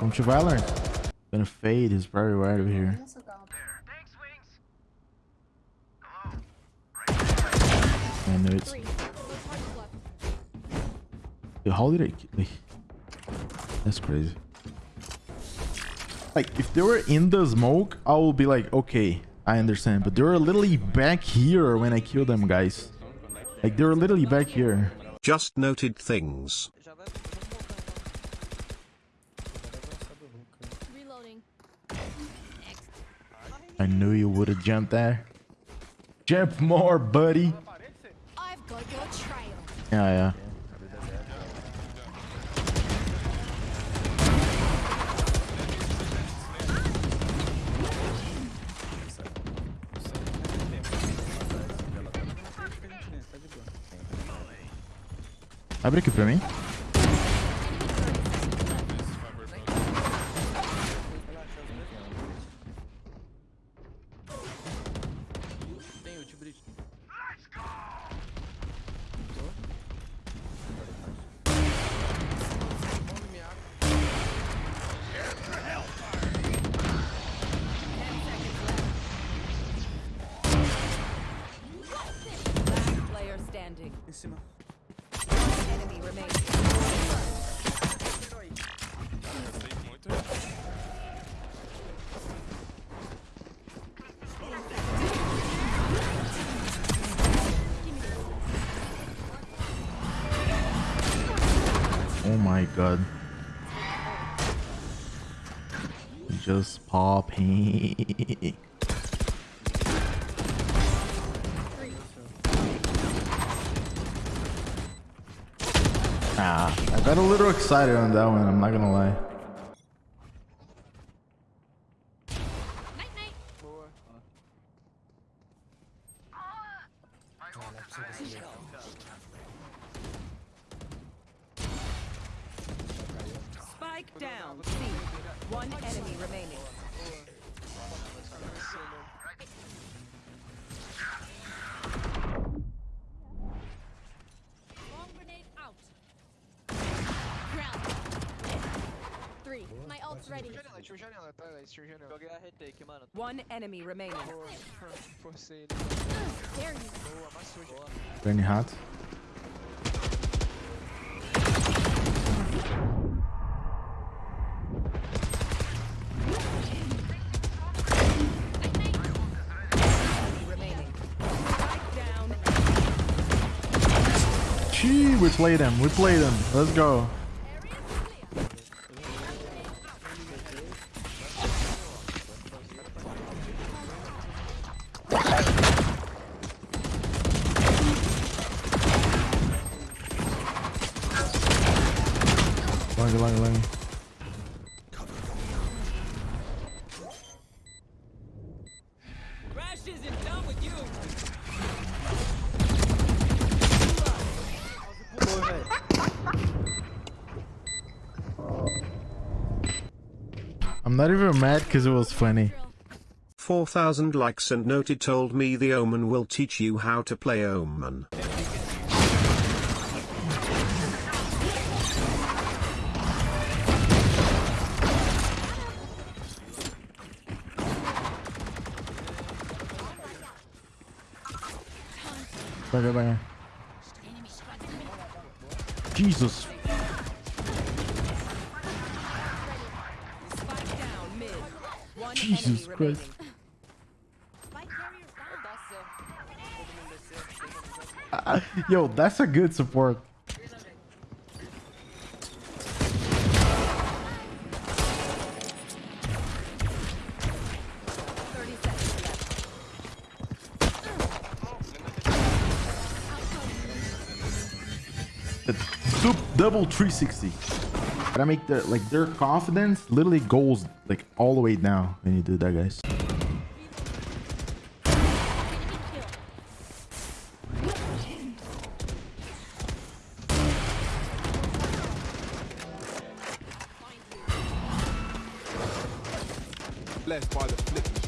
Welcome to Valorant. Gonna fade his very right over here. I know it's. Dude, how did I? That's crazy. Like, if they were in the smoke, I will be like, okay, I understand. But they were literally back here when I killed them, guys. Like, they were literally back here. Just noted things. I knew you would have jumped there. Jump more, buddy. I've got your trail. Yeah, yeah. Abre aqui pra mim. Em cima. Oh my god. Just popping. Ah, I got a little excited on that one, I'm not gonna lie. Night night. Boa. Spike down. C. One enemy remaining. Ult's ready. Janela, tio janela, atrás, tio janela. Joguei a retake, mano. One enemy remaining. Boa, forcei ele. Boa, amassou, gente. Very hot. Remaining. Spike down. Gee, we played him, we played him. Let's go. Long, long, long. Crash isn't done. I'm not even mad because it was funny. 4000 likes and noted told me the Omen will teach you how to play Omen. Banger, banger. Jesus. Jesus Christ. Yo, that's a good support. Soup double 360. Gotta make the like their confidence literally goes like all the way down when you do that, guys. Blessed by the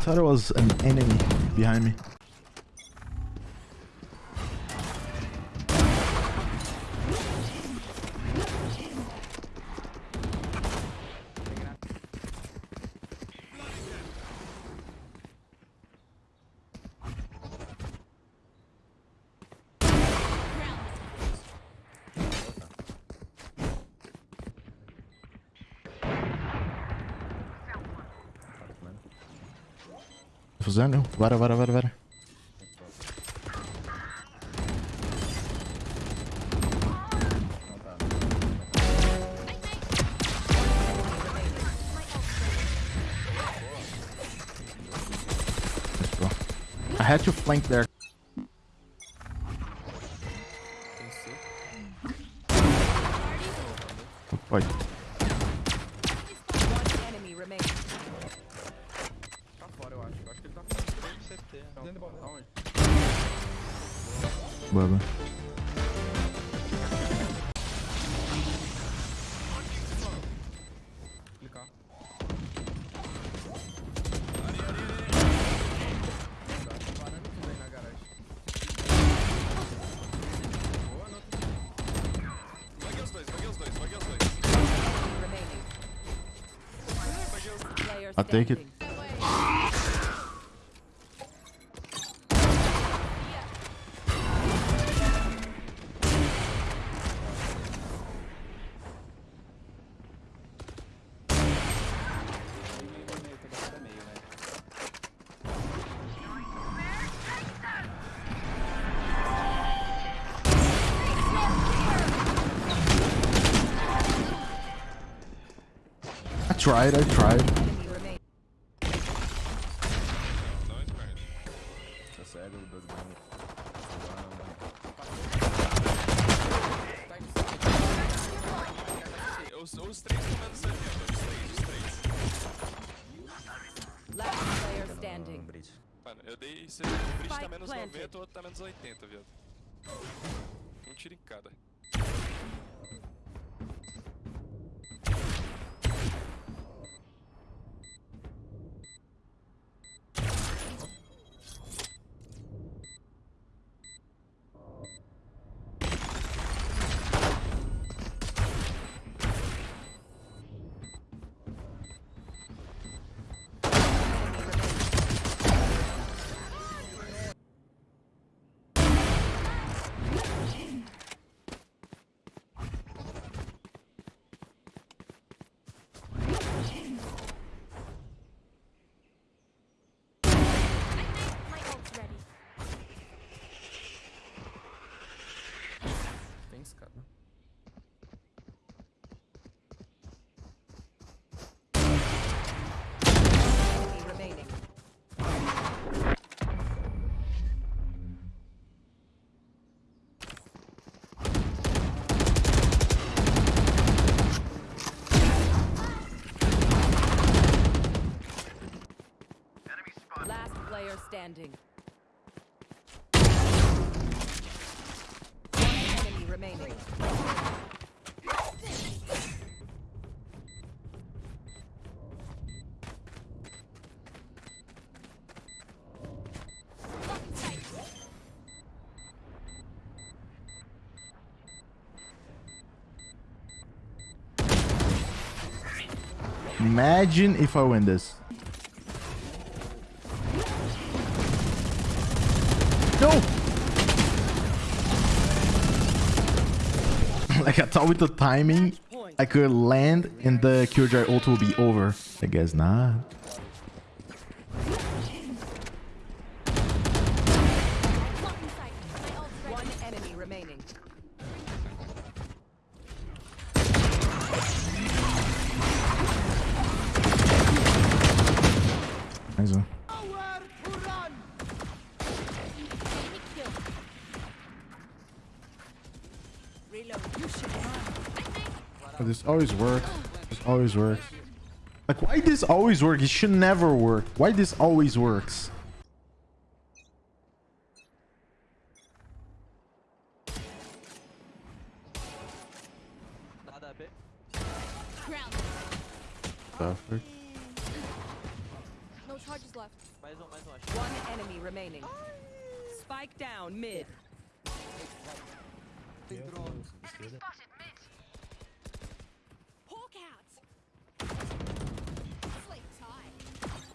I thought it was an enemy behind me. Fuzando. Bora, bora, bora, bora. I had to flank there. boy Player I'll take it. Tried, I tried. Tá. Os, os três estão menos 70, os três, os três. Last player standing. Mano, eu dei 70, o Bridge tá menos planted. 90, o outro tá menos 80, viado. Um tiro em cada. Tem escada. Last player standing. One enemy remaining. Blocking sight. Imagine if I win this. No! like I thought with the timing, I could land and the Killjoy ult will be over. I guess not. Oh, this always works. This always works. Like, why this always work? It should never work. Why this always works? Perfect. No charges left. One enemy remaining. Spike down mid. Yeah. Hawk out. Sleep tight.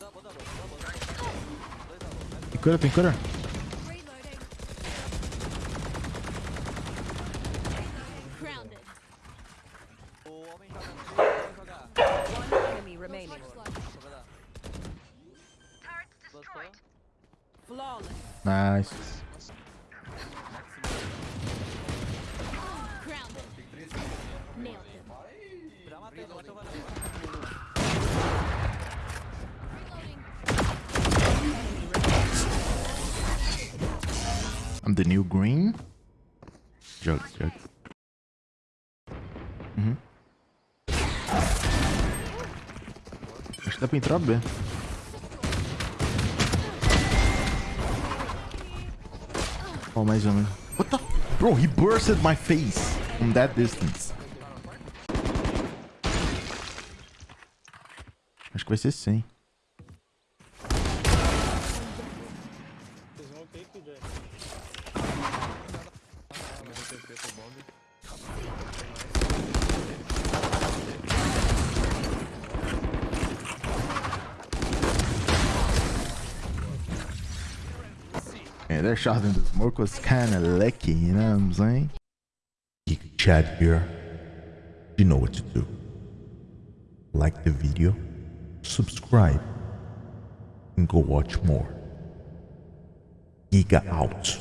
Double, double, double, double. Dois double, I'm the new green. Jokes, jokes. Uhum. Acho que dá pra entrar B. Oh, mais ou menos. What the? Bro, he bursted my face from that distance. Acho que vai ser 100. Yeah, their shot in the smoke was kind of lucky, you know what I'm saying? Geek chat here. You know what to do. Like the video, subscribe, and go watch more. Giga out.